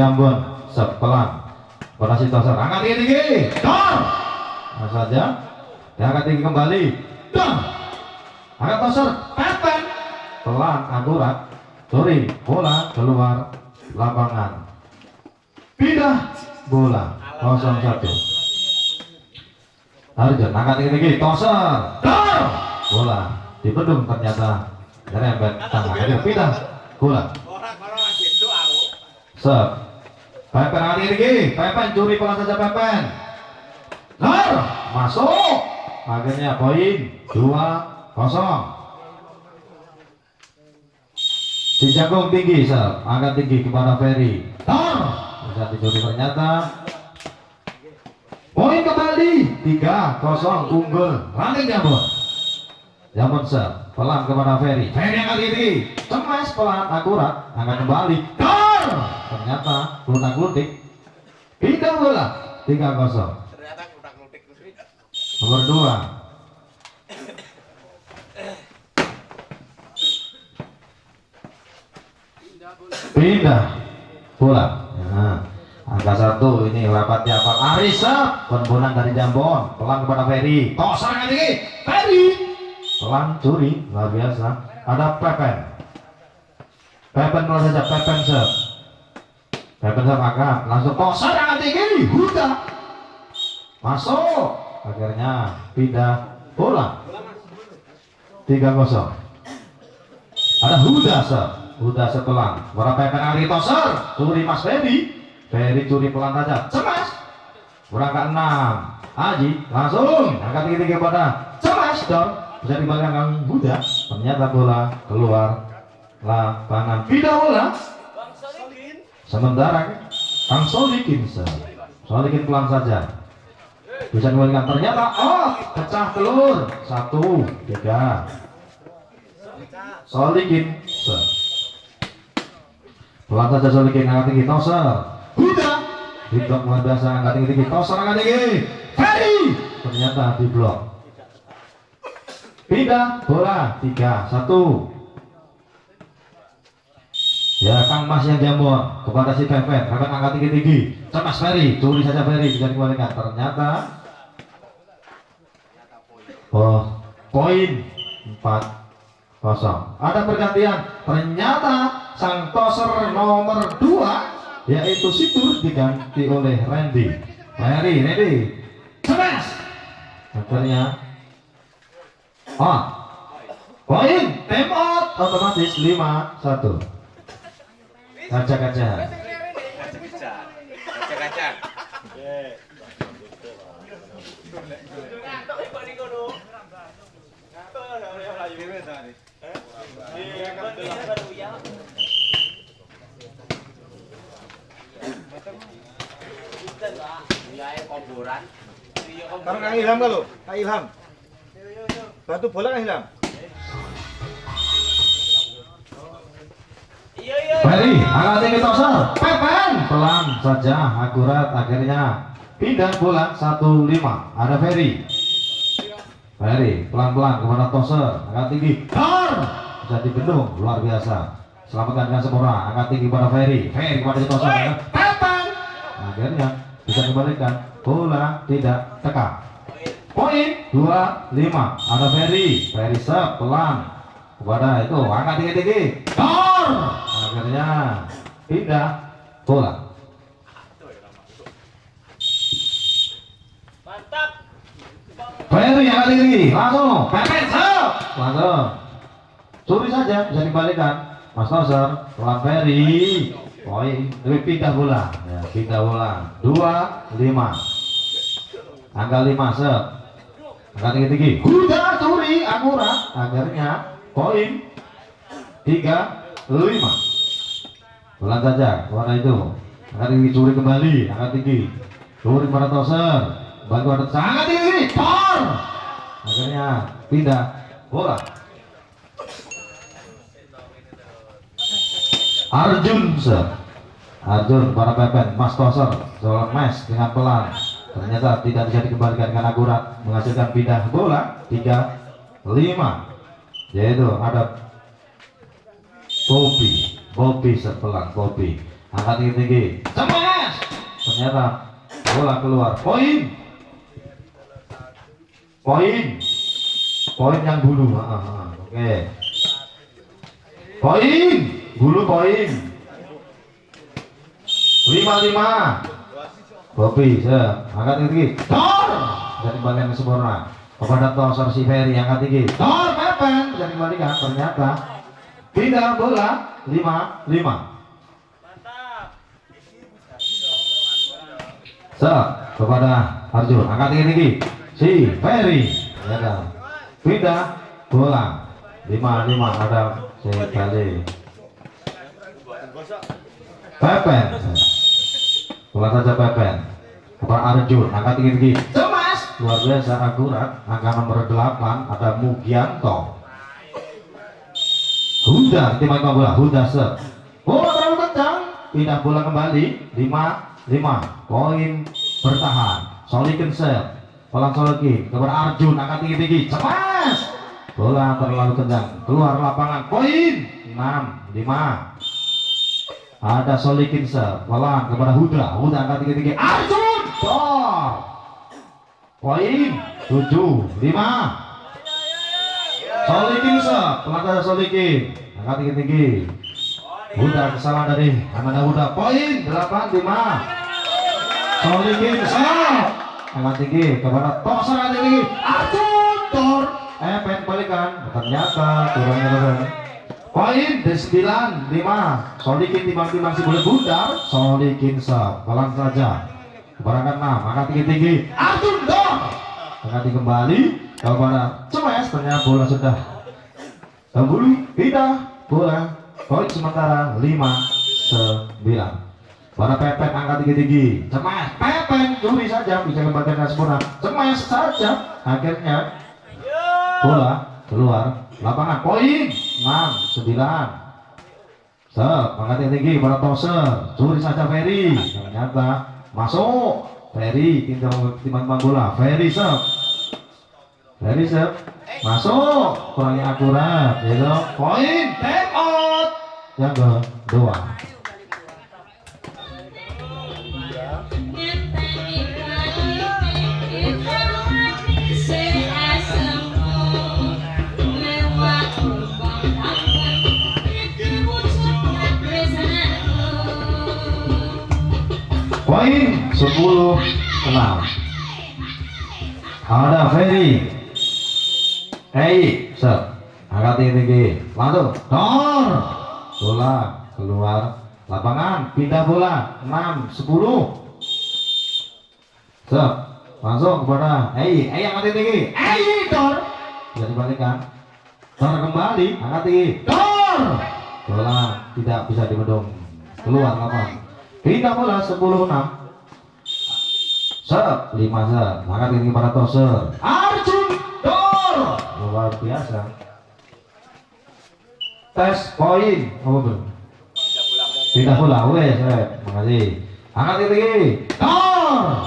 Jambon sepelan. Pada si toser angkat tinggi tinggi dor nah saja. Diangkat tinggi kembali. Dor angkat toser pepen. Pelan akurat. Sorry bola keluar lapangan. Pindah bola. 01 Arjun angkat tinggi tinggi toser. Dor bola dibendung ternyata. Nyerempet tangan. Pindah bola. Sep. Pepen tinggi tinggi Pepen curi pelan saja Pepen Lor masuk akhirnya poin dua kosong si jagung tinggi Sep. angkat tinggi kepada Ferry Lor bisa dicuri ternyata Poin kembali 3-0 unggul running Jambon. Jambon set pelan kepada Ferry. Ferry yang kali ini cemas pelan akurat angkat kembali. Dor! Ternyata lunak lutik. Pindah bola 3-0. Ternyata udah ngutik Nomor 2 Pindah bola. Nah, angka satu ini rapatnya apa? Arisa pembunan dari Jambon pelan kepada Ferry. Tosan yang tinggi Ferry pelan curi luar biasa. Ada Pepen. Pepen pelan saja Pepen set. Pepen set angkat langsung tosan yang tinggi? Huda masuk. Akhirnya pindah bola. 3-0 ada Huda set Huda sepelan Para Pepen Ali Toser curi Mas Ferry. Ferry curi pelan saja. Cemas. Berangkat 6 Haji langsung. Angkat tinggi-tinggi pada cemas dong bisa dibalikan Kang Huda. Ternyata bola keluar lapangan. Pindah bola sementara Kang Solikin set. Solikin pelan saja. Bisa dibalikan ternyata oh pecah telur. Satu tiga. Solikin set. pelan saja Solikin angkat tinggi. Toser Huda di blok luar biasa. Angkat tinggi tinggi. Toser angkat tinggi. Ferry. Ternyata di blok. Pindah bola. Tiga satu Ya Kang Mas yang jambon kepada si Pepen, Pepen angkat tinggi tinggi, cemas Ferry, curi saja Ferry bisa dikembalikan. Ternyata Oh, poin 4 kosong. Ada pergantian. Ternyata sang toser nomor 2 yaitu Situr diganti oleh Randy. Randy, Randy. Cemas. Akhirnya Oh. Poin, time otomatis 5 1. Kaca-kaca. Kaca-kaca. Taruh Kang Ilham kalau, Kang Ilham. Bantu bola Kang Ilham. Ferry, angkat tinggi toser, Pepen, pelan saja, akurat, akhirnya. Pindah bola 1-5, ada Ferry. Ferry, pelan-pelan kepada toser, angkat tinggi, Dor, bisa dibendung, luar biasa. Selamatkan dengan sempurna, angkat tinggi kepada Ferry, Ferry kepada si toser, Pepen, akhirnya bisa kembalikan, bola tidak tekap. Poin 2-5, ada Ferry, Ferry pelan, kepada itu, angkat tinggi-tinggi, Dor, akhirnya pindah bola. Mantap. Ferry yang kali tinggi langsung. Pepet langsung. Curi saja bisa dikembalikan Mas Toser pelan Ferry. Poin. Lebih pindah bola. Ya pindah bola. Dua lima. Angka lima set angka tinggi tinggi udah curi. Akurat. Akhirnya poin. Tiga lima. Pelan saja warna itu. Angkat tinggi curi kembali angkat tinggi. Curi pada toser. Bantu ada sangat tinggi tor! Akhirnya pindah bola. Arjun sir. Arjun para pepen mas toser. Seorang mes dengan pelan. Ternyata tidak bisa dikembalikan dengan akurat menghasilkan pindah bola. 3 5 yaitu ada Bobby Bobby sepelan Bobby angkat tinggi tinggi cemas ternyata bola keluar. Poin! Poin! Poin yang bulu. Ah, ah, ah. oke. Poin! Bulu poin. Lima lima Bobi, se, angkat tinggi, Tor, dari balikan ke sempurna. Kepada Tosor si Ferry, angkat tinggi, Tor, Pepen, dari balikan. Ternyata pindah bola, lima, lima. Se, kepada Arjun, angkat tinggi tinggi, si Ferry, ya kan. Pindah bola, lima, lima, ada si Ferry. Pepen. Bola saja Pepen. Kepada Arjun, angkat tinggi-tinggi. Cemas. Luar biasa akurat. Angka nomor 8 ada Mugianto. Huda, lima bola. Huda set. Bola terlalu kencang. Pindah bola kembali. 5 5. Poin bertahan. Solikin set. Pelan Solikin kepada Arjun angkat tinggi-tinggi. Cemas. Bola terlalu kencang. Keluar lapangan. Poin 6 5 ada Solikin ser, pelan kepada Huda, Huda angkat tinggi tinggi, Arjun, Dor, poin tujuh lima, Solikin pelan ada Solikin, angkat tinggi tinggi, Huda kesalahan dari Amanda Huda, poin delapan lima, Solikin ser, angkat tinggi kepada Tosar angkat tinggi, Arjun, Dor, eh pengen balikan, ternyata kurangnya kurang. Poin di 9 5 Solikin timbang-timbang si boleh bundar. Solikin sep Pelan saja. Kebarangan 6 Angkat tinggi-tinggi dong Angkat kembali Kepada Cemes Ternyata bola sudah Kembali Pindah Bola Poin sementara 5 9 Pada Pepen angkat tinggi-tinggi. Cemes Pepen Curi saja Bisa kembalikan sempurna. Cemes saja Akhirnya Bola keluar lapangan. Poin 6 9 Sep, angkat tinggi pada toser curi saja Ferry. Ternyata masuk. Ferry tinggal timbang bola. Ferry sep Ferry sep masuk. Kurangnya akurat. Gitu poin. Time out. Yang kedua. Poin 10 6 ada Ferry Hei, set angkat tinggi langsung. Dor. Bola keluar lapangan. Pindah bola. 6 10 set langsung kepada Hei. Hei angkat tinggi Hei Dor. Bisa dibalikan. Dor kembali. Angkat tinggi Dor. Bola tidak bisa dibendung. Keluar lapangan. Pindah bola 10 6 Set, lima set, angkat tinggi pada toser Arjun Dor luar biasa. Tes poin. Apa belum pindah bola wes eh makasih angkat tinggi Dor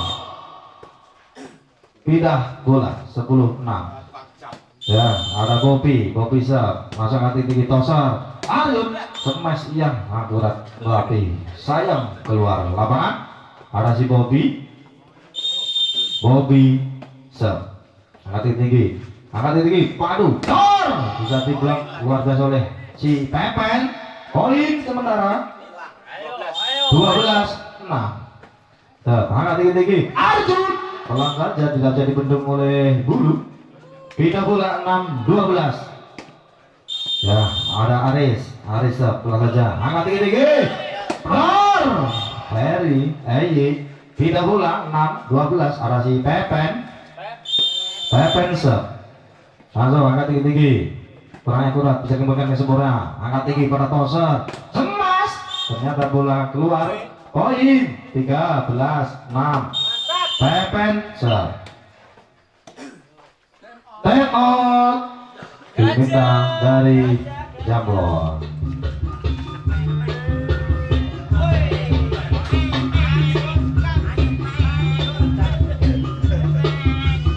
pindah bola 10 6 ya ada Bobby. Bobby set masuk angkat tinggi toser Arjun smash yang akurat berarti sayang keluar lapangan. Ada si Bobby. Bobby Sep angkat tinggi angkat tinggi padu. Dor bisa diblok luar biasa oleh si Pepen poin sementara. 12 6 Sep angkat tinggi tinggi Arjun! Pelan saja tidak bisa dibendung oleh bulu. Kita bola 6 12 ya ada Aris. Aris Sep pelan saja. Angkat tinggi tinggi Dor Ferry Eye kita bola 6 12 ada si Pepen. Pepen set langsung angkat tinggi tinggi. Kurang akurat bisa kembangkan ke sempurna. Angkat tinggi pada toser. Semas ternyata bola keluar. Poin. 13 6 Pepen time out diminta dari Jamblon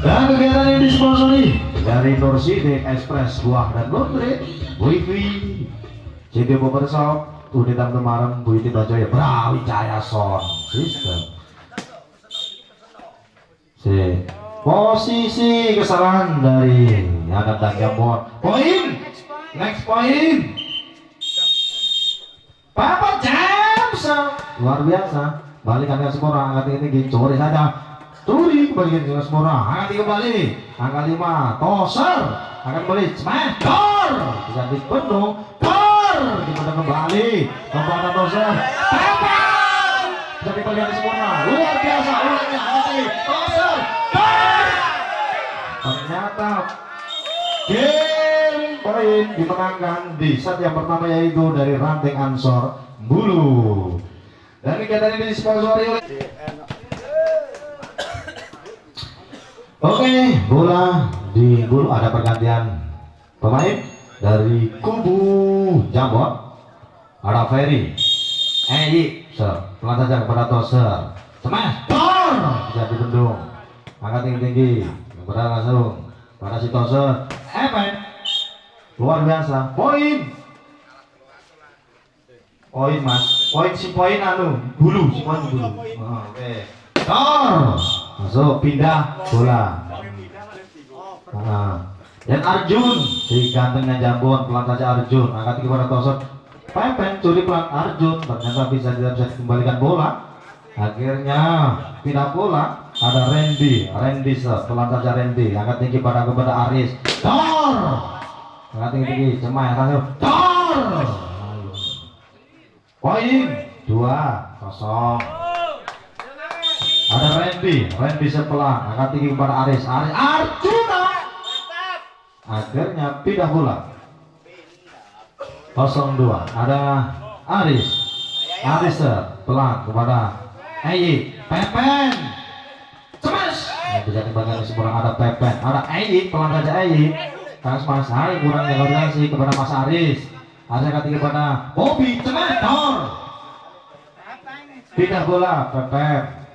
Dan kegiatan ini disponsori dari Nurside Express Buah dan Laundry, Wifi, CD Barbershop, Udin Tam Temarem Bu Iti Bajoya Brawijaya Son sistem si posisi kesalahan dari Adam dan Jambon poin! Next point! Papa James! Luar biasa. Balikan ke Semora angkat tinggi curi saja curi kembali ke Semora angkat kembali. Angka 5 toser. Akan kembali smash door. Bisa dipenuh door. Dipenuh kembali? Kepada toser. Papa bisa dikembali ke Semora luar biasa ulangnya. Angkat toser door. Ternyata game poin dimenangkan di set yang pertama yaitu dari ranting Ansor Bulu. Dan kegiatan ini disponsori oleh Oke, bola di bulu ada pergantian pemain dari kubu Jambon. Ada Ferry, Eyi, ser, pelan saja kepada Toser, smash, tor, bisa dibendung, angkat tinggi tinggi, kepada langsung. Pada si Toser, Epen, luar biasa, poin, poin mas, poin si poin anu, bulu, si poin bulu, oke, tor, masuk pindah bola. Nah, dan Arjun si gantengnya Jambon pelan saja Arjun. Angkat kepada Tosot Pepen curi pelan Arjun. Ternyata bisa tidak bisa dikembalikan bola. Akhirnya pindah bola. Ada Randy. Randy pelan saja Randy. Angkat tinggi pada kepada Aris. Dor! Angkat tinggi tinggi. Cemai langsung Dor! Poin dua kosong ada Randy Randy sepelan angkat tinggi kepada Aris. Aris Arjuna! Akhirnya pindah bola. 02 ada Aris. Aris pelan kepada Eyi. Pepen! Cemas! Bisa dibanggakan seorang ada Pepen. Ada Eyi pelan saja Eyi. Mas Mas Hai kurangnya koordinasi kepada Mas Aris. Aris ketiga kepada Bobby Cemas! Dor! Pindah bola Pepen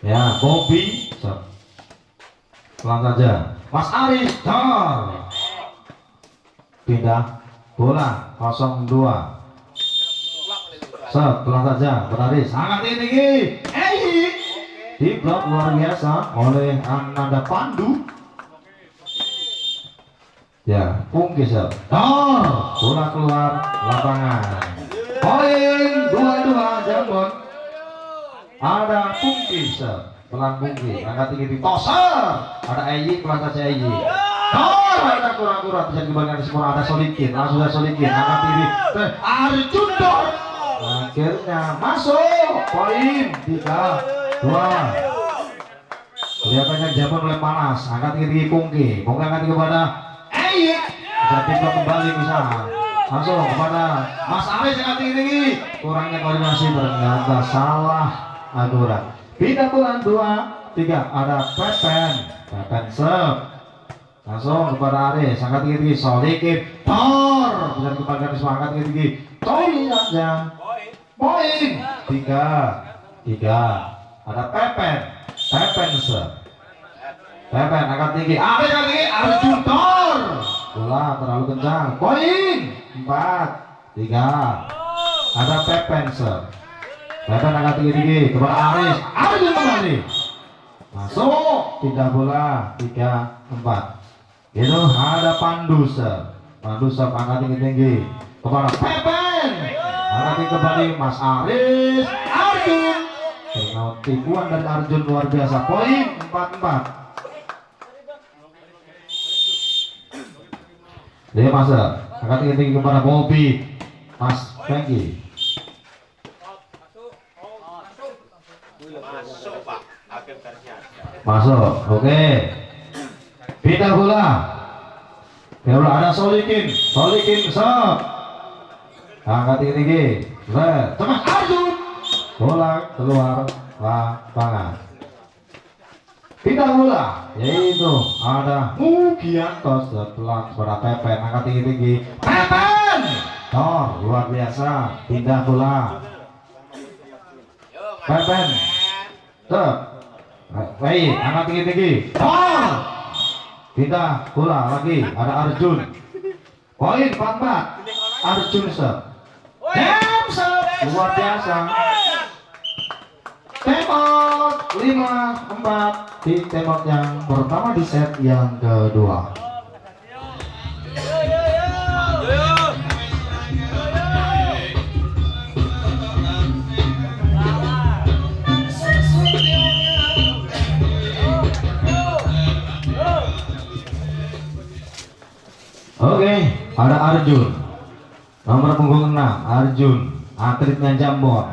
ya Bobby. Pelan saja. Mas Aris Dor pindah bola 02 set pelan saja. Berlari sangat tinggi Ei di blok luar biasa oleh Ananda Pandu. Ya Pungki set Dor bola keluar lapangan. Poin dua dua Jambon ada Pungki set pelan Pungki angkat tinggi di toser ada Eyi pelan saja Eyi. Dor ada kurang-kurang. Bisa dikembalikan ke semua ada Solikin. Langsung ada Solikin. Angkat tinggi. Eh, Arjun Dor akhirnya masuk. Poin tiga dua. Kelihatannya Jambon mulai panas. Angkat tinggi tinggi Pungki Pungki angkat tinggi kepada bisa diblok kembali bisa. Langsung kepada Mas Aris angkat tinggi tinggi. Kurangnya koordinasi ternyata salah aturan pindah bulan dua tiga. Ada Pepen Pepen serve langsung kepada Aris angkat tinggi tinggi Solikin. Tor! Bisa dikembalikan semua angkat tinggi tinggi Toy saja poin. Tiga. Tiga. Ada Pepen. Pepen serve Pepen angkat tinggi angkat tinggi Arjun Tor bola terlalu kencang. Poin. Empat. Tiga. Ada Pepen serve Pepen angkat tinggi tinggi kepada Aris. Arjun kembali masuk. Pindah bola. Tiga empat. Itu ada Pandu serve Pandu serve angkat tinggi tinggi. Kepada Pepen. Angkat kembali Mas Aris. Arjun. Karena tipuan dari Arjun. Luar biasa. Poin empat empat Dia masa angkat tinggi tinggi kepada Bobby. Mas Pengki Masuk Pak. Hakim garisnya ada. Masuk oke. Pindah bola. Pindah bola ada Solikin. Solikin stop angkat tinggi tinggi. Red. Teman Arjun bola keluar lapangan. Pindah bola. Yaitu ada Mugianto setelah kepada Pepen. Angkat tinggi tinggi. Pepen! Tor luar biasa. Pindah bola. Pepen. Stop. Baik, angkat tinggi-tinggi. Tor. Kita bola lagi. Ada Arjun. Poin 44. Arjun Sep Damn Sep luar biasa tembak 5 4 di tembak yang pertama di set yang kedua Oke, ada Arjun. Nomor punggung 6, Arjun. Atletnya Jambon.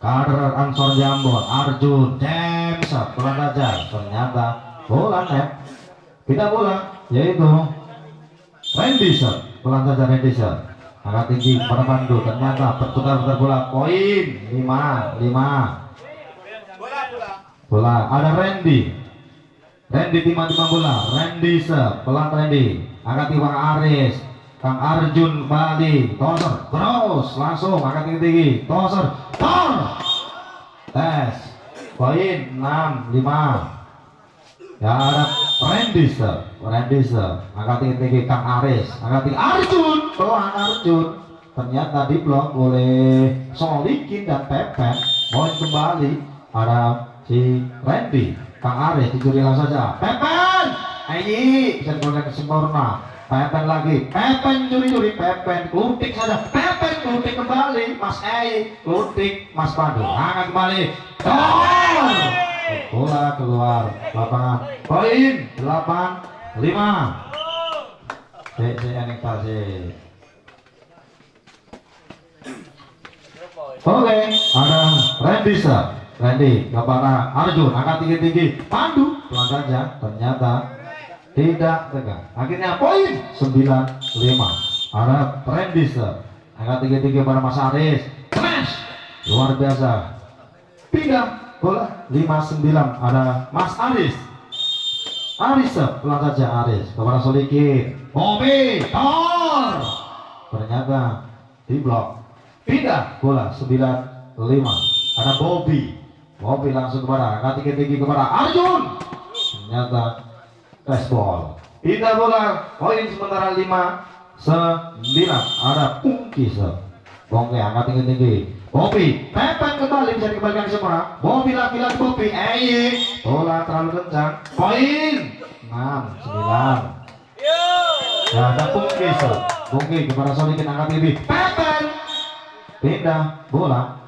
Kader Ansor Jambon, Arjun. Jamsa, pelan saja. Ternyata bola net. Tidak bola, yaitu Randy. Pelan saja Sir. Angkat tinggi pada Pandu. Ternyata berputar-putar bola. Poin 5, 5. Bola ada Randy. Randy timah-timah bola. Randy Sir, pelan Randy. Angkat tinggi Bang Aris. Kang Arjun Bali. Toser, terus langsung angkat tinggi tinggi. Toser, tor. Tes. Poin 6, 5. Ya ada. Randy Sir. Angkat tinggi tinggi Kang Aris. Angkat tinggi Arjun. Pelan Arjun. Ternyata diblok oleh Solikin dan Pepen. Poin kembali. Ada si Randy. Kang Aris dicuri langsung saja. Pepen. Ayi bisa ke sempurna. Pepen lagi. Pepen curi-curi. Pepen kutik saja. Pepen kutik kembali. Mas Ayi kutik Mas Pandu. Angkat kembali. Gol. Bola keluar lapangan. Poin 8 5. Cek cek enek. Oke, ada Randy. Randy kepada Arjun angkat tinggi-tinggi. Pandu pelan saja. Ternyata tidak tegak. Akhirnya poin 9-5. Ada Randy sir. Angkat tinggi-tinggi pada Mas Aris. Smash. Luar biasa. Pindah bola 5-9. Ada Mas Aris. Aris sir. pelan saja Aris kepada Solikin. Bobby Tor. Ternyata di blok pindah bola 9 5 ada Bobby Bobby langsung kepada angkat tinggi-tinggi kepada Arjun ternyata ball pindah bola poin sementara 5 9 ada Pungki Bongke angkat tinggi-tinggi Bobby pepet kembali bisa dikembalikan ke semua Bobby lagi-lagi Bobby eh bola terlalu kencang poin 6 9 Ya, ada Pungki. Pungki kepada Solikin angkat tinggi. Pepen. Pindah bola.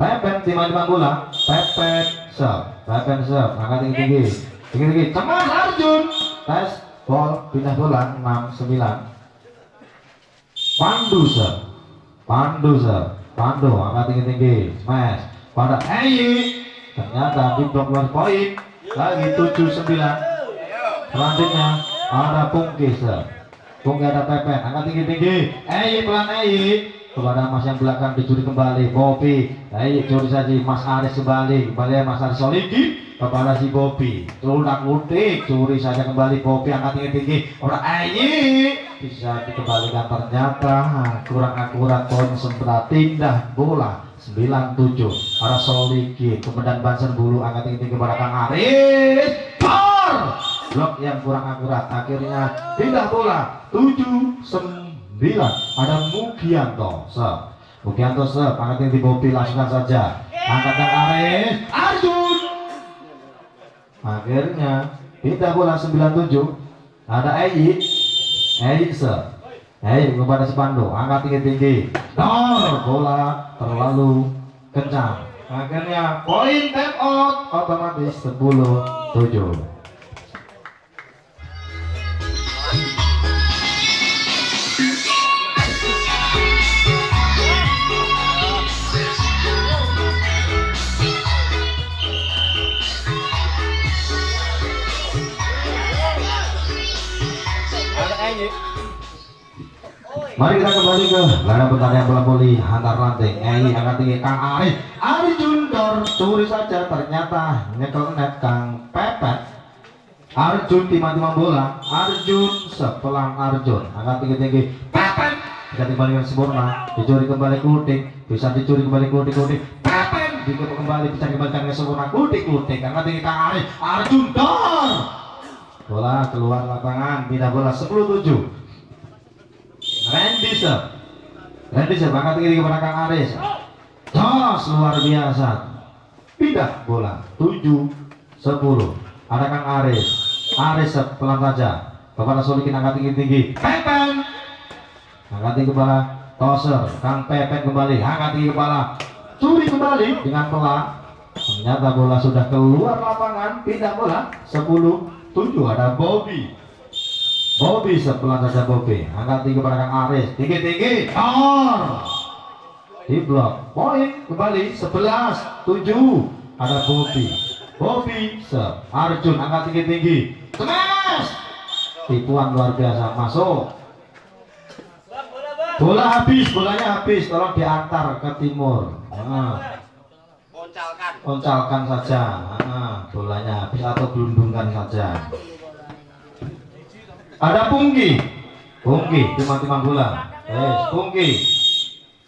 Pepen timah-timah bola. Pepen serve. Pepen serve. Angkat tinggi tinggi. Tinggi tinggi. Cemas Arjun. Tes ball pindah bola 6 9. Pandu serve. Pandu serve. Pandu angkat tinggi tinggi. Smash. Pada Ayi. Ternyata di blok poin. Lagi 7 9. Selanjutnya ada Pungki sir. Pungki ada Pepen, angkat tinggi-tinggi. Ei pelan Ei. Kepada Mas yang belakang dicuri kembali. Bobi. Ei curi saja Mas Aris kembali. Kembali Mas Aris Soliki kepada si Bobi. Tolak lutik, curi saja kembali Bobi angkat tinggi-tinggi. Orang Ei bisa dikembalikan ternyata. Kurang akurat poin sempat tindah bola 97 para Soliki kemudian Banser Bulu angkat tinggi-tinggi kepada Kang Aris. Tor! blok yang kurang akurat akhirnya pindah bola 7 9 ada Mugianto se Mugianto se angkat di Bobi langsungkan saja. Angkat dan Aris. Arjun akhirnya pindah bola 97 ada Eyi Eyi se Eyi kepada Sepando. Angkat tinggi-tinggi Dor! Bola terlalu kencang. Akhirnya poin time out otomatis 10 7 Mari kita kembali ke laga pertandingan bola voli antar ranting. Ei angkat tinggi Kang Arif. Arjun Dor curi saja ternyata nyekel net Kang Pepet. Arjun timah-timah bola. Arjun sepelang Arjun angkat tinggi-tinggi. Pepet bisa dikembalikan sempurna. Dicuri kembali kutik. Bisa dicuri kembali kutik. Pepet dikembali kembali bisa dikembalikan ke sempurna kutik. Angkat tinggi Kang Arif. Arjun Dor. Bola keluar lapangan. Pindah bola 10-7. Randy Sep Randy Sep angkat tinggi kepada Kang Aris. Jos luar biasa. Pindah bola. 7 10 ada Kang Aris. Aris pelan saja. Kepada Solikin angkat tinggi tinggi. Pepen! Angkat tinggi kepala. Toser Kang Pepen kembali. Angkat tinggi kepala. Curi kembali dengan pelan ternyata bola sudah keluar lapangan. Pindah bola. 10 7 ada Bobby Bobby sebelah saja Bobby. Angkat tinggi kepada Kang Aris. Tinggi tinggi. Tor di blok. Poin kembali 11 7 ada Bobby. Bobby se Arjun. Angkat tinggi tinggi. Smash tipuan luar biasa. Masuk. Bola habis. Bolanya habis. Tolong diantar ke timur. Nah, Poncalkan. oncalkan saja. Nah, bolanya habis atau gelundungkan saja ada Pungki Pungki timang-timang bola. Eh Pungki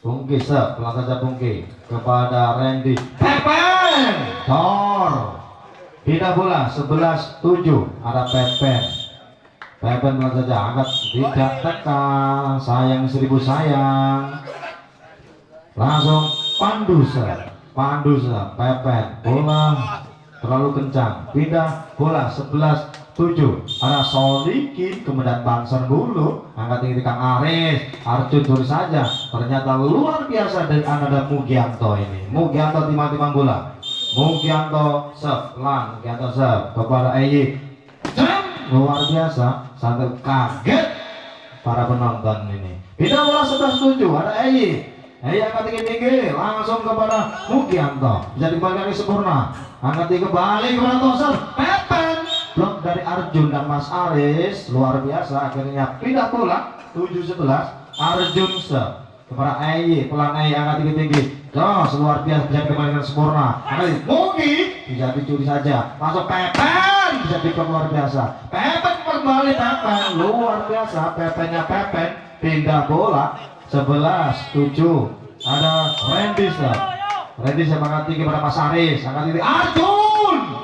Pungki sep. Pelan saja Pungki kepada Randy Pepen Tor. Pindah bola 11 7 ada Pepen Pepen pelan saja. Angkat tidak tekan. Sayang seribu sayang. Langsung pandu sep. Pandu sep. Pepen bola terlalu kencang. Pindah bola 11 7 ada Solikin kemudian Bangser Bulu angkat tinggi Kang Aris. Arjun terus saja ternyata luar biasa dari Ananda Mugianto ini. Mugianto timang-timang bola. Mugianto sep lang Mugianto sep kepada Eyi. Luar biasa sampai kaget para penonton ini. Pindah bola 11 7 ada Eyi. Eyi angkat tinggi-tinggi langsung kepada Mugianto. Dikembalikan ke sempurna. Angkat tinggi kembali kepada Toser Pepen blok dari Arjun dan Mas Aris luar biasa. Akhirnya pindah bola 7-11 Arjun se. Kepada Ayi pelan Ayi angkat tinggi-tinggi. Jos luar biasa. Bisa dikembalikan sempurna Ayi mungkin bisa dicuri saja. Masuk Pepen bisa diblok luar biasa. Pepen kembali Pepen luar biasa. Pepennya Pepen. Pindah bola. 11 7 ada Randy se. Randy angkat tinggi kepada Mas Aris. Angkat tinggi. Arjun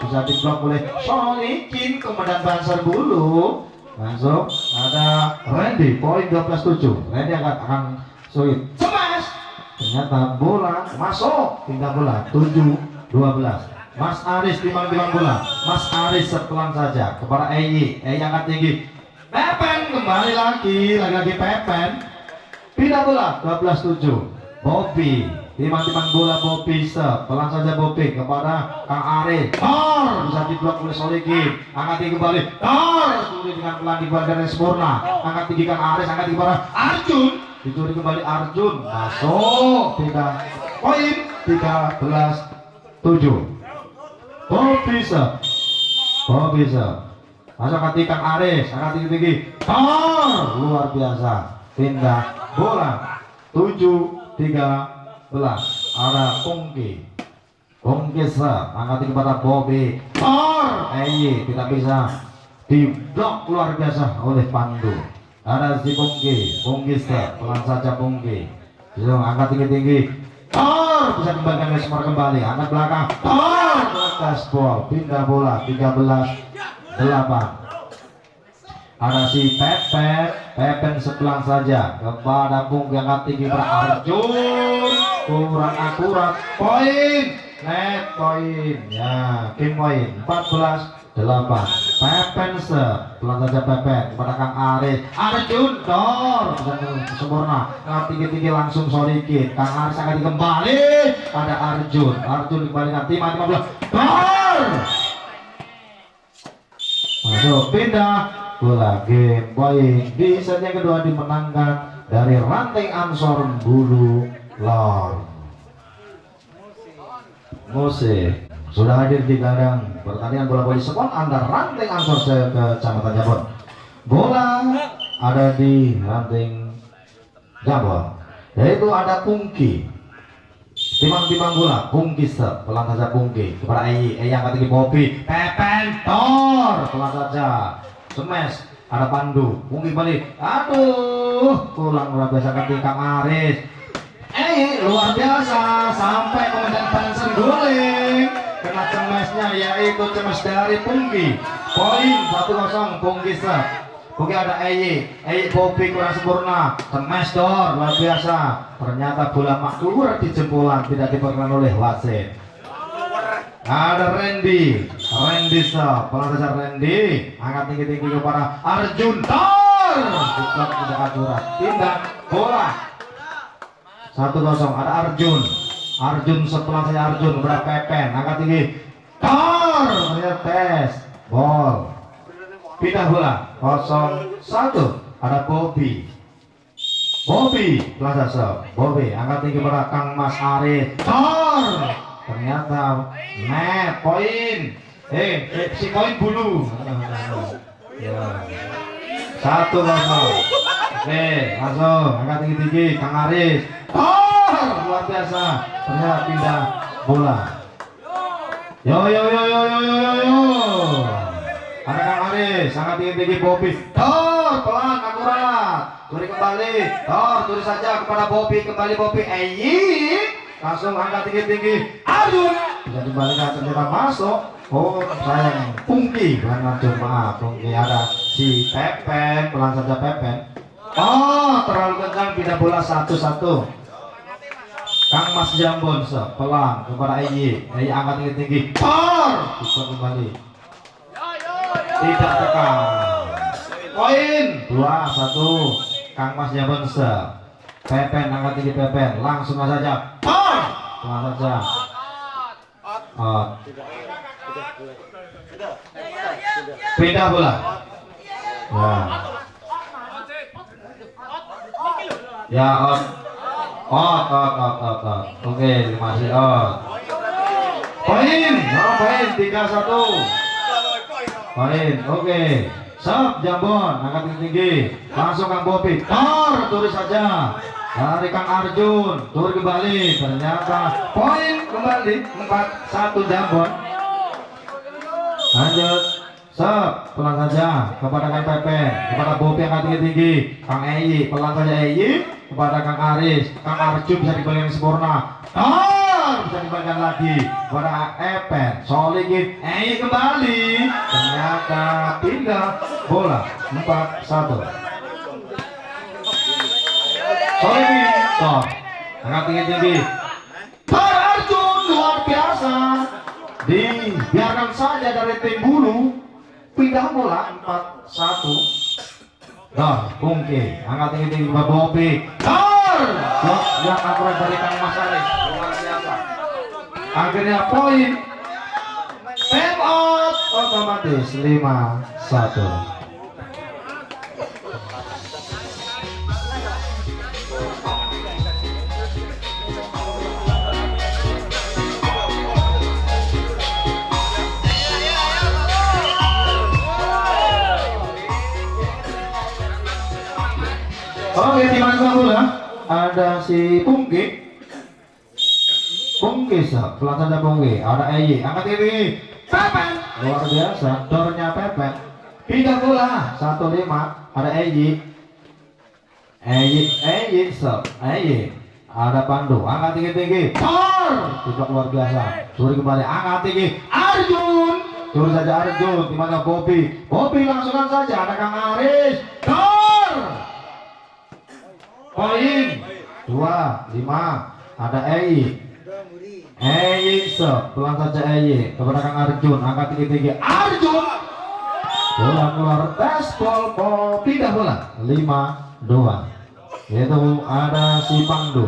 bisa diblok oleh Solikin kemudian Banser Bulu langsung ada Randy poin 12-7 Randy akan akan sulit smash ternyata bola masuk. Pindah bola 7-12 Mas Aris timang-timang bola. Mas Aris sepelan saja. Kepada Eyi. Eyi angkat tinggi. Pepen kembali lagi. Lagi-lagi Pepen. Pindah bola 12-7 Bobby timang-timang bola se pelan saja Bobby kepada Kang Arif Tor! Bisa diblok oleh Solikin angkat tinggi kembali. Tor! Dicuri dengan pelan di dari sempurna angkat tinggi Kang Aris angkat tinggi kepada Arjun! Dicuri kembali Arjun. Masuk. Tidak poin! 13 7 Bobby se Bobby se masuk angkat tinggi Kang Aris angkat tinggi tinggi. Tor! Luar biasa. Pindah bola. 7 13 ada Pungki Pungki set angkat kepada Bobby. Tor! Eyi tidak bisa. Diblok luar biasa oleh Pandu. Ada si Pungki Pungki set pelan saja Pungki bisa angkat tinggi-tinggi Tor! Bisa kembalikan ke semar kembali. Angkat belakang. Tor! Gaspol pindah bola 13 8 ada si Pepen Pepen sebelah saja. Kepada Bung yang tinggi Arjun kurang akurat. Poin. Net poin. Ya tim poin. 14 8 Pepen se. Pelan saja Pepen kepada Kang Aris Arjun dor. Sempurna. Nah, tinggi-tinggi langsung Solikin Kang Aris akan kembali ada Arjun. Arjun kembali nanti mati 15 dor. Masuk. Pindah bola game di set yang kedua dimenangkan dari ranting Ansor Bulu Lor. Mose sudah hadir di kandang pertandingan bola voli sport antara ranting Ansor ke Kecamatan Jabon. Bola ada di ranting Jabon. Yaitu ada Pungki. Timang-timang bola. Pungki set. Pelan saja Pungki. Kepada Eyi. Eyi angkat tinggi Bobby Pepen Tor. Pelan saja smash ada pandu. Mungkin balik aduh pulang luar biasa ketika Aris eh luar biasa sampai kemudian Bansen guling. Kena cemesnya yaitu cemes dari Pungki poin 1-0 Pungki set. Oke ada Eye, Eye Bobby kurang sempurna, smash door luar biasa. Ternyata bola mak keluar di jempolan tidak diperkenan oleh wasit. Ada Randy, Randy Sop, pelan saja Randy, angkat tinggi tinggi kepada Arjun Tor, bukan tidak akurat, tindak bola. Satu kosong, ada Arjun, Arjun setelah saya Arjun. Kepada Pepen, angkat tinggi, Tor, ternyata tes, ball, pindah bola, kosong satu, ada Bobby, Bobby, Plaza Sop, Bobby, angkat tinggi kepada Kang Mas Arif, Tor, ternyata nah poin. Eh, eh si poin bulu. Ya. Satu kosong oke langsung angkat tinggi tinggi kang Aris. Oh luar biasa. Ternyata pindah bola. Yo yo yo yo yo yo yo, yo. ada kang Aris sangat tinggi tinggi Bobby tor pelan akurat. Curi kembali. Tor curi saja kepada Bobby kembali Bobby eh iya langsung angkat tinggi-tinggi. Arjun bisa dibalikan ternyata masuk. Oh sayang Pungki. Arjun maaf. Pungki ada si Pepen. Pelan saja Pepen. Oh terlalu kencang pindah bola satu-satu. Kang Mas Jambon pelan. Kepada Eyi Eyi angkat tinggi-tinggi. Por bisa kembali. Tidak tekan. Poin. Dua satu. Kang Mas Jambon se Pepen angkat tinggi Pepen. Langsung saja Out pindah bola. Ya. Ya out. Out out out out, out. oke masih out. Poin. Oh, poin. Tiga satu. Poin. Oke. Sap Jambon. Angkat tinggi. Tinggi langsung Kang Bobi tor tulis saja dari Kang Arjun turun kembali. Ternyata poin kembali 4-1 Jambon. Lanjut. Sep, pelan saja. Kepada Kang Pepe, kepada Bobi angkat tinggi-tinggi, Kang Eyi, pelan saja Eyi, kepada Kang Aris, Kang Arjun bisa dibalikan sempurna, Tor bisa dibalikan lagi. Kepada Epen, Solikin, Eyi kembali, ternyata pindah bola. 4-1. Solikin, Tor, angkat tinggi-tinggi, Tor Arjun luar biasa, dibiarkan saja dari tim bulu. Pindah bola 4-1 Dor, Pungki, angkat tinggi tinggi buat Bobi Dor, blok yang akurat dari Kang Mas Aris. Luar biasa. Akhirnya poin. Time out. Otomatis 5-1 Oke, di mana bola? Ada si Pungki. Pungki, sah. pelan saja Pungki. Ada Eyi, angkat ini. Pepen, luar biasa. Dornya Pepen. Pindah bola, satu lima. Ada Eyi. Eyi, Eyi, sah. Eyi. Ada Pandu, angkat tinggi tinggi. Tor, tidak luar biasa. Suri kembali, angkat tinggi. Arjun, turun saja Arjun. Di mana Bobby? Bobby langsungkan saja. Ada Kang Aris. Tor, poin. Dua lima. Ada Ei. Ei se pelan saja Ei. Kepada Kang Arjun. Angkat tinggi tinggi Arjun! Bola keluar. Tes ball pindah bola. Lima dua. Yaitu ada si Pandu.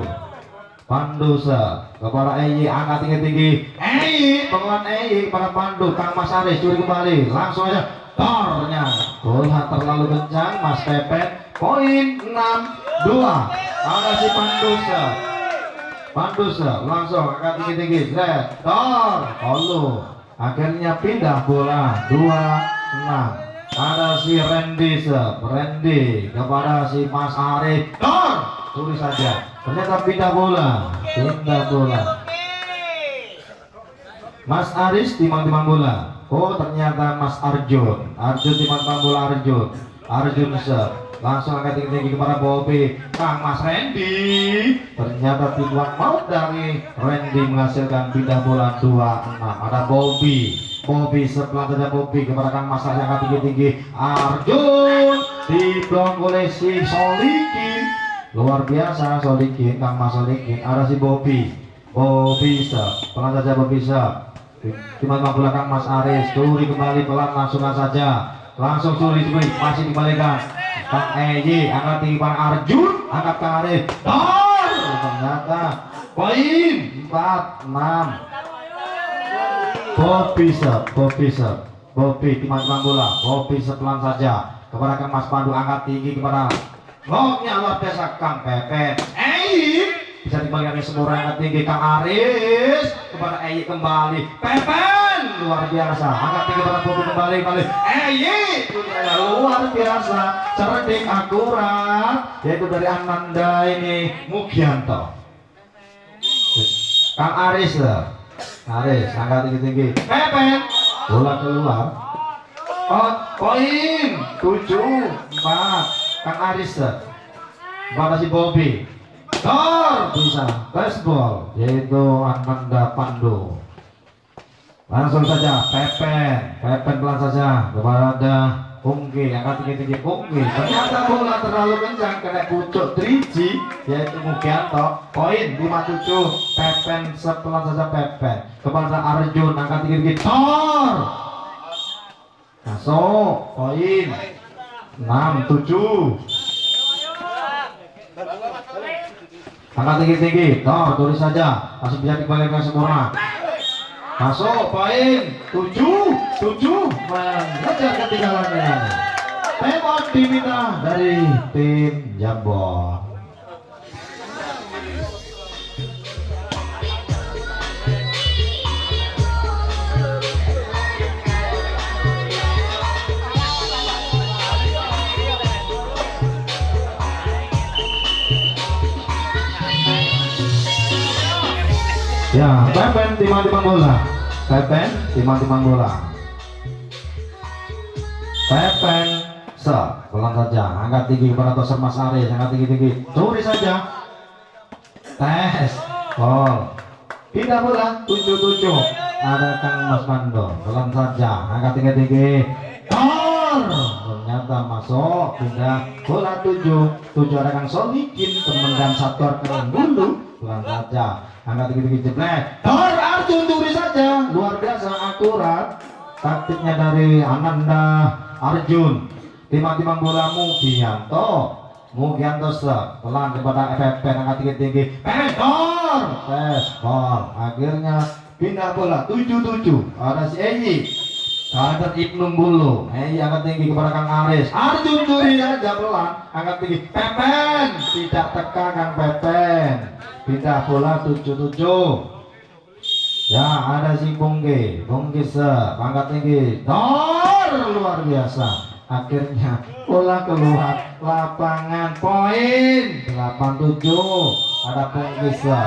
Pandu se kepada Ei. Angkat tinggi tinggi Ei! Penguat Ei kepada Pandu. Kang Mas Aris curi kembali. Langsung aja. Tornya. Bola terlalu kencang. Mas Pepet. Poin 6 dua. Ada si Pandusa. Pandusa langsung angkat tinggi tinggi Zed Tor. Olu akhirnya pindah bola. Dua enam. Ada si Randy Randy kepada si Mas Arif. Tor. Tulis saja. Ternyata pindah bola. Pindah bola. Mas Aris timang-timang bola. Oh ternyata Mas Arjun. Arjun timang-timang bola Arjun. Arjun se langsung angkat tinggi-tinggi kepada Bobby. Kang Mas Randy. Ternyata tiduan maut dari Randy menghasilkan pindah bola 26 ada Bobby. Bobby sebelah saja Bobby kepada Kang Mas Arjun angkat tinggi-tinggi Arjun diblok oleh si Solikin luar biasa Solikin Kang Mas Solikin ada si Bobby. Bobby Sep pelan saja Bobby Sep cuma mampu Kang Mas Aris. Curi kembali pelan langsungkan saja. Langsung curi. Masih dikembalikan Kang Eji angkat Bang Arjun angkat Kang Aris Dor ternyata poin 4 6 Bobby Sep, Bobby Sep, Bobby teman-teman bola, Bobby sepelan saja. Kepada Kang Mas Pandu angkat tinggi kepada Loknya luar biasa Kang Pepe, Eyi bisa dikembalikan ke semua angkat tinggi Kang Aris. Kepada Eyi kembali, Pepen luar biasa angkat tinggi kepada Bobby kembali kembali, Eyi luar biasa cerdik akurat yaitu dari Ananda ini Mugianto. Kang Aris lah. Aris, angkat tinggi-tinggi. Pepen, bola keluar. Oh, poin tujuh empat. Kang Aris, pada si Bobby. Tor bisa baseball yaitu Ananda Pandu. Langsung saja Pepen, Pepen pelan saja kepada Pungki, angkat tinggi-tinggi Pungki. Ternyata bola terlalu kencang kena pucuk Triji yaitu Mugianto. Poin 57. Pepen sepelan saja Pepen kepada Arjun angkat tinggi-tinggi Tor. Masuk poin 67. Angkat tinggi-tinggi Tor tulis saja masih bisa dikembalikan semua. Masuk poin 7 7 mengejar ketinggalannya. Temot diminta dari tim Jambon. Ya, Pepen timang-timang bola. Pepen timang-timang bola. Pepen se pelan saja. Angkat tinggi kepada Toser Mas Aris angkat tinggi-tinggi curi saja. Tes gol. Pindah bola tujuh tujuh. Ada Kang Mas Mando. Pelan saja. Angkat tinggi-tinggi Tor ternyata masuk. Pindah. Bola tujuh. Tujuh ada Kang Solikin teman dan satu keren. Dulu pelan saja. Angkat tinggi-tinggi jeblek. Tor Arjun curi saja. Luar biasa akurat taktiknya dari Ananda Arjun. Timang-timang bola Mugianto. Mugianto pelan kepada FFP angkat tinggi-tinggi. Tes ball akhirnya pindah bola. 77 ada si Eyi Kader Ibnu Bulu. Eyi angkat tinggi kepada Kang Aris. Arjun curi aja pelan. Angkat tinggi. Pepen. Tidak teka Kang Pepen. Pindah bola 77 Ya ada si Bongge, Bongge se, angkat tinggi, dor! Luar biasa. Akhirnya bola keluar. Lapangan poin. 87 ada Bongge se,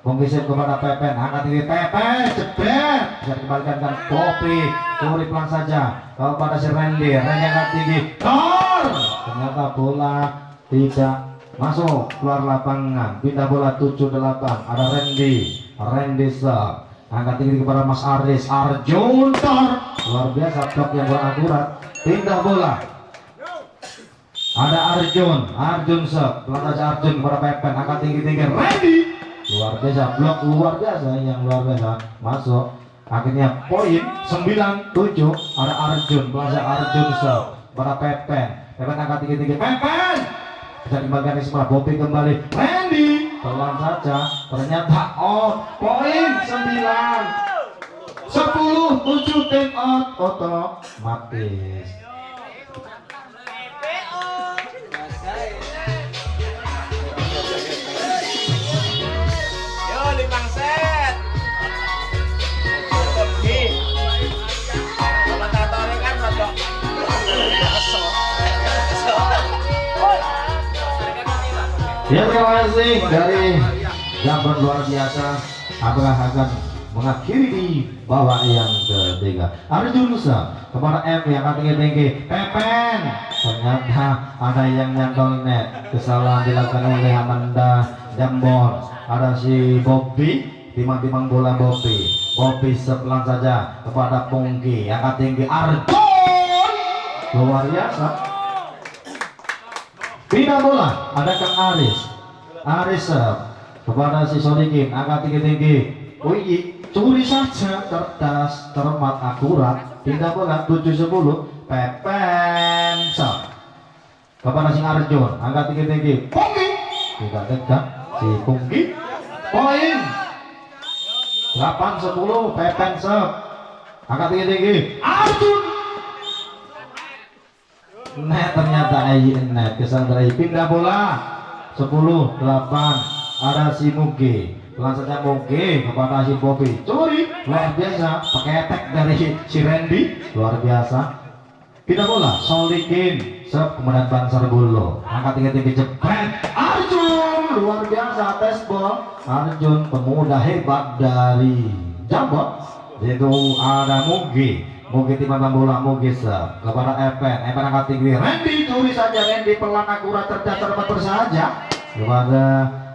Se kepada Pepen, angkat tinggi Pepen, jebret! Bisa dikembalikan kan Kopi, curi pelan saja. Kepada si Randy, Randy angkat tinggi, dor ternyata bola tidak masuk. Keluar lapangan. Pindah bola 78 ada Randy. Randy se angkat tinggi kepada Mas Aris. Arjun Tor. Luar biasa blok yang kurang akurat pindah bola. Ada Arjun. Arjun sep pelan saja Arjun kepada Pepen. Angkat tinggi tinggi Randy luar biasa blok luar biasa yang luar biasa. Masuk. Akhirnya poin 97 ada Arjun saja Arjun sep kepada Pepen. Pepen angkat tinggi tinggi Pepen! Bisa dikembalikan di sebelah. Bobby kembali. Randy! Pelan saja. Ternyata out poin 9 10 7 tim out. Otomatis Yo, Ya terima kasih dari Jambon luar biasa. Apakah akan mengakhiri di bawah yang ketiga Arjun Nusa kepada M yang akan tinggi-tinggi Pepen ternyata ada yang nyantol net. Kesalahan dilakukan oleh Amanda Jambon. Ada si Bobby timang-timang bola Bobby. Bobby sepelan saja kepada Pungki yang akan tinggi. Arjun luar biasa pindah bola ada Kang Aris? Aris serve kepada si Sodikin angkat tinggi-tinggi. Wih, curi saja cerdas cermat akurat. Pindah bola 7-10 Pepen serve kepada si Arjun angkat tinggi-tinggi. Punggi tidak tegak si Punggi poin. 8-10 Pepen serve angkat tinggi-tinggi. Arjun net ternyata Ayi net kesandra pindah bola. 10 8 ada si Mugi pelan saja Mugi kepada si Bobby curi luar biasa pakai dari si Randy. Luar biasa. Pindah bola Solikin sep kemudian Bansar Bulu angkat tinggi-tinggi jepret Arjun luar biasa tes ball. Arjun pemuda hebat dari Jambon. Itu ada Mugi Mugi timah bola Mugi sep kepada Epen Epen angkat tinggi. Randy curi saja Randy pelan akurat cerdas cermat bersaja kepada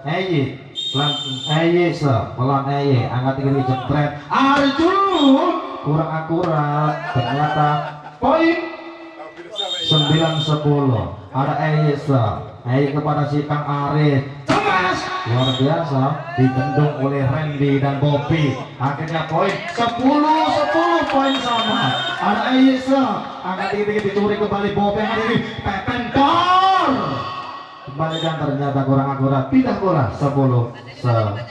Eyi pelan Eyi sep pelan Eyi angkat tinggi jepret. Arjun kurang akurat ternyata poin. 9-10 ada Eisa Eisa kepada si Kang Arif. Cemas luar biasa dibendung oleh Randy dan Bobby. Akhirnya poin 10-10 poin sama. Ada Eisa angkat tinggi-tinggi dicuri kembali Bobby yang ini Pepen Dor kembali dan ternyata kurang akurat. Pindah bola. 10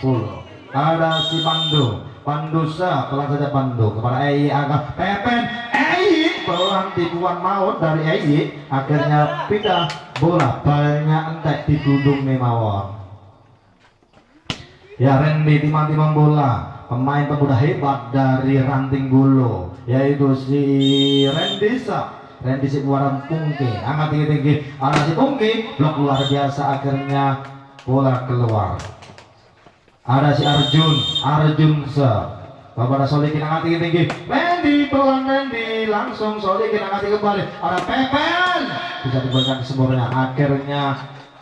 10 ada si Pandu. Pandusa pelan saja Pandu. Kepada Ei agak Pepen. Ei pelan tipuan maut dari Ei. Akhirnya pindah bola banyak entek di gudung Mawon. Ya Randy timang-timang bola. Pemain pemuda hebat dari Ranting Bulu yaitu si Randy Sa Randy si keluaran Pungki angkat tinggi-tinggi. Ada si Pungki blok luar biasa akhirnya bola keluar. Ada si Arjun Arjun se kepada Solikin angkat tinggi tinggi. Randy pelan Randy langsung Solikin angkat kembali. Ada Pepen. Bisa diberikan kesembuhannya akhirnya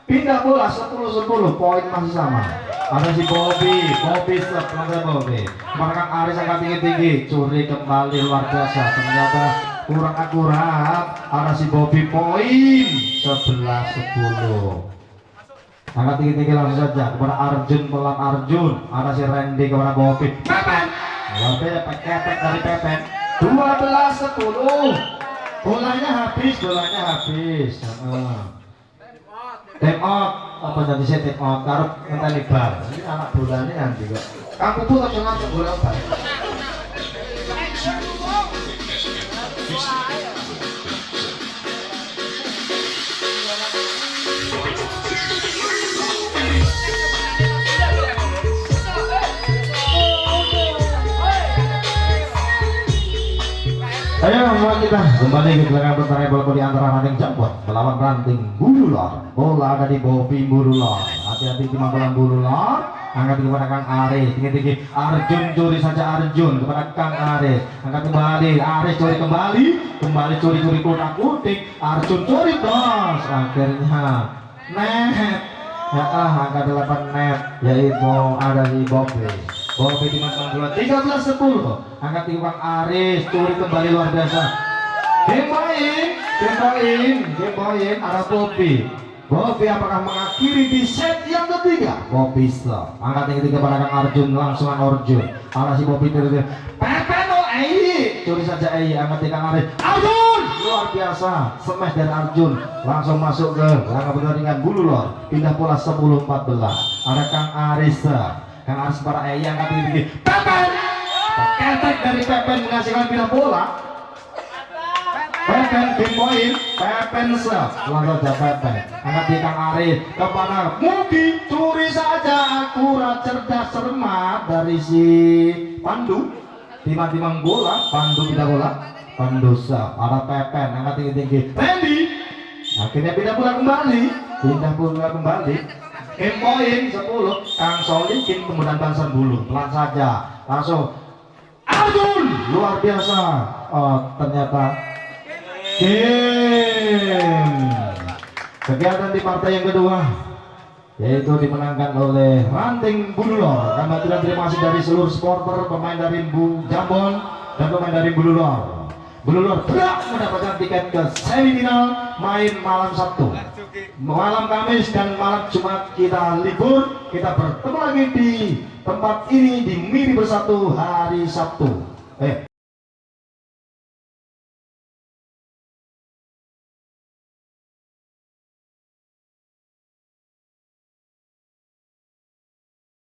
pindah bola 10-10 poin masih sama. Ada si Bobby Bobby pelan Bobby kemarin Aris angkat tinggi tinggi curi kembali luar biasa. Ternyata kurang akurat. Ada si Bobby poin 11-10 Angkat tinggi-tinggi langsung saja. Kepada Arjun pelan Arjun. Ada si Randy kepada Bobby. Pepen. Biasa ketek dari Pepen. 12 10. Bolanya habis, bolanya habis. Time out. Apa jadi saya time out? Taruh ngenteni bal. Ini anak bolanya yang juga. Kamu pun langsung ngambil bola bal. Ayo mulai kita kembali ke gelaran pertandingan bola di antara ranting jambon melawan ranting bululor. Bola ada di Bobby bululor. Hati-hati cuma bola bululor. Angkat kepada Kang Aris, tinggi-tinggi Arjun curi saja Arjun kepada Kang Aris. Angkat kembali, Aris curi kembali, kembali curi-curi kotak kutik. Arjun curi bos. Akhirnya net. Ya ah, angka 8 net yaitu ada di Bobby. Bobby di Mas Bola 13 10. Angkat timbang Aris curi kembali luar biasa. Game point, game point, game point ada Bobby. Bobby apakah mengakhiri di set yang ketiga? Bobby stop. Angkat yang ketiga pada Kang Arjun langsung Arjun. Ada si Bobby terus. Pepen oh Ei. Curi saja Ei angkat Kang Aris. Arjun luar biasa. Smash dari Arjun langsung masuk ke langkah pertandingan bulu lor. Pindah bola 10 14. Ada Kang Aris. Kang para Ei angkat tinggi. Pepen. Ketek dari Pepen menghasilkan pindah bola. Pepen game point, Pepen sel, langsung saja Pepen. Angkat di Kang Arif kepada Mugi, curi saja akurat cerdas cermat dari si Pandu. Timang-timang bola, Pandu pindah bola, Pandu sel, ada Pepen, angkat tinggi-tinggi. Randy, akhirnya pindah bola kembali, pindah bola kembali. Point 10, Kang Solikin kemudian Banser Bulu, pelan saja, langsung. Arjun luar biasa. Oh, ternyata game kegiatan di partai yang kedua yaitu dimenangkan oleh Ranting Bululor. Kami terima kasih dari seluruh supporter pemain dari Bu Jambon dan pemain dari Bululor Blulur berhak mendapatkan tiket ke semifinal main malam Sabtu. Malam Kamis dan malam Jumat kita libur kita bertemu lagi di tempat ini di Mini Bersatu hari Sabtu. Eh